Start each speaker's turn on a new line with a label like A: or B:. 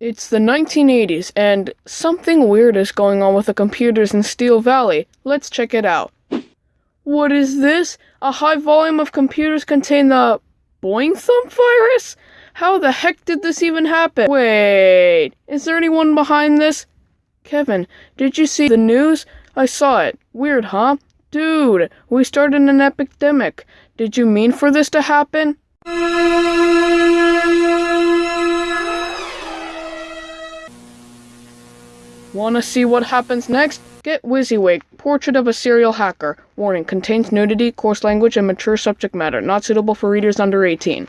A: It's the 1980s, and something weird is going on with the computers in Steel Valley. Let's check it out. What is this? A high volume of computers contain the Boing Thump virus? How the heck did this even happen? Wait, is there anyone behind this? Kevin, did you see the news? I saw it. Weird, huh? Dude, we started an epidemic. Did you mean for this to happen? Wanna see what happens next? Get WYSIWYG, Portrait of a Serial Hacker. Warning, contains nudity, coarse language, and mature subject matter, not suitable for readers under 18.